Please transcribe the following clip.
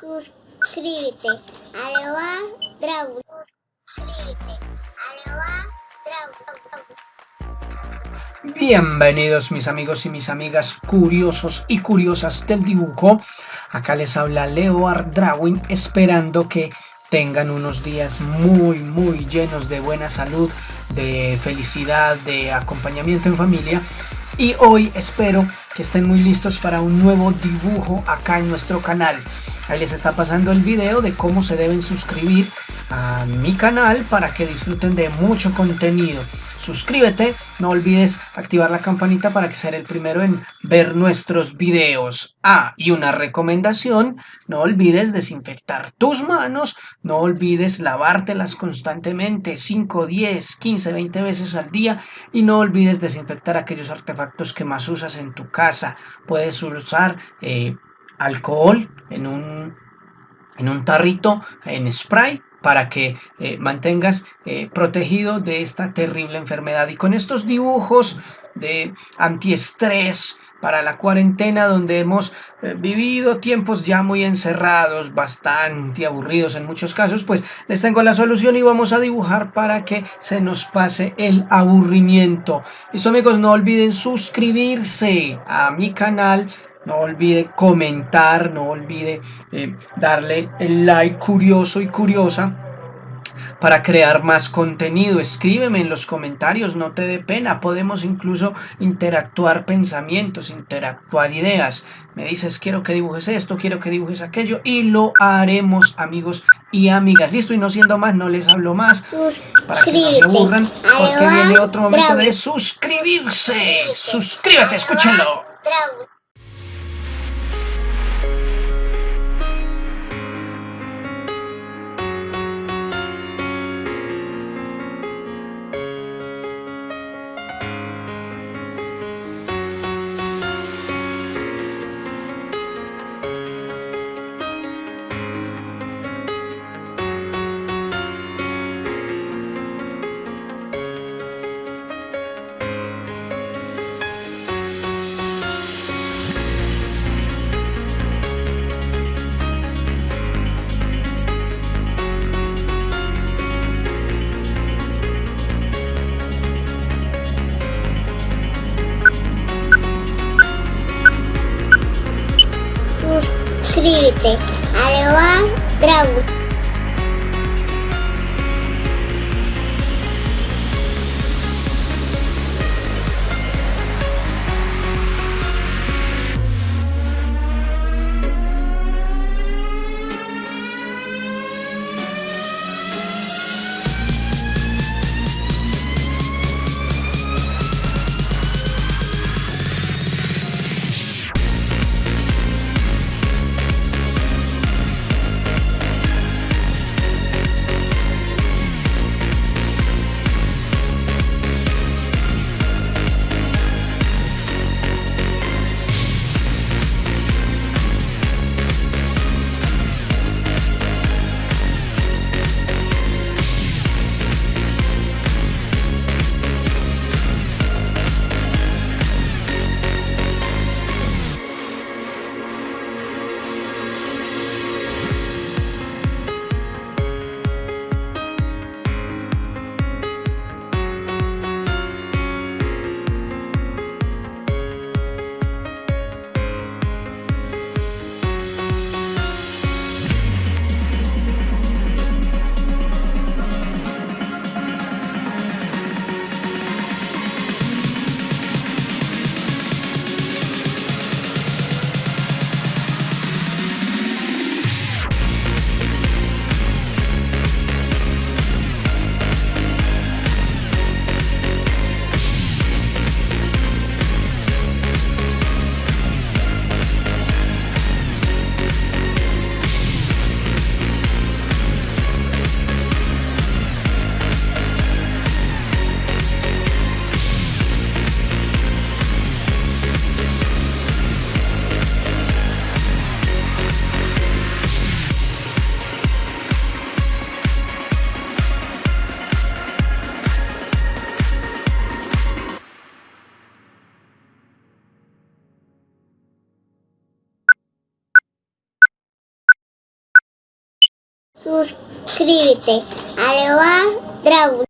Suscríbete a Leoa Dragon. Suscríbete a Leoa. Bienvenidos mis amigos y mis amigas curiosos y curiosas del dibujo. Acá les habla Leoard Drawing esperando que tengan unos días muy muy llenos de buena salud, de felicidad, de acompañamiento en familia y hoy espero que estén muy listos para un nuevo dibujo acá en nuestro canal. Ahí les está pasando el video de cómo se deben suscribir a mi canal para que disfruten de mucho contenido suscríbete, no olvides activar la campanita para que seas el primero en ver nuestros videos. Ah, y una recomendación, no olvides desinfectar tus manos, no olvides lavártelas constantemente, 5, 10, 15, 20 veces al día y no olvides desinfectar aquellos artefactos que más usas en tu casa. Puedes usar eh, alcohol en un, en un tarrito, en spray para que eh, mantengas eh, protegido de esta terrible enfermedad. Y con estos dibujos de antiestrés para la cuarentena donde hemos eh, vivido tiempos ya muy encerrados, bastante aburridos en muchos casos, pues les tengo la solución y vamos a dibujar para que se nos pase el aburrimiento. Listo amigos, no olviden suscribirse a mi canal no olvide comentar, no olvide eh, darle el like curioso y curiosa para crear más contenido. Escríbeme en los comentarios, no te dé pena. Podemos incluso interactuar pensamientos, interactuar ideas. Me dices, quiero que dibujes esto, quiero que dibujes aquello y lo haremos, amigos y amigas. Listo, y no siendo más, no les hablo más para que no se aburran porque viene otro momento de suscribirse. Suscríbete, escúchenlo. Suscríbete a Leoa Suscríbete. Aleoa Dragon.